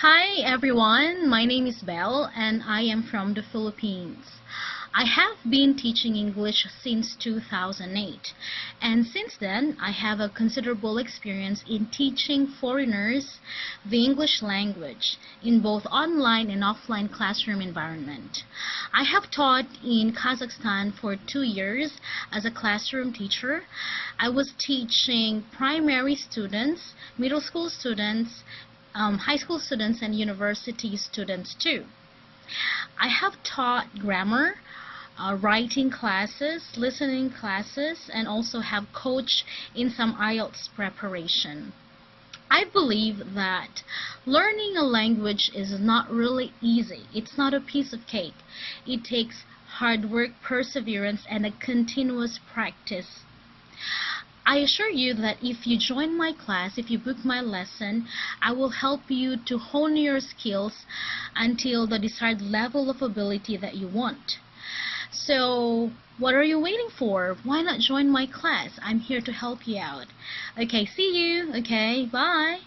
Hi everyone, my name is Belle and I am from the Philippines. I have been teaching English since 2008 and since then I have a considerable experience in teaching foreigners the English language in both online and offline classroom environment. I have taught in Kazakhstan for two years as a classroom teacher. I was teaching primary students, middle school students, um, high school students and university students too. I have taught grammar, uh, writing classes, listening classes, and also have coached in some IELTS preparation. I believe that learning a language is not really easy. It's not a piece of cake. It takes hard work, perseverance, and a continuous practice. I assure you that if you join my class, if you book my lesson, I will help you to hone your skills until the desired level of ability that you want. So, what are you waiting for? Why not join my class? I'm here to help you out. Okay, see you. Okay, bye.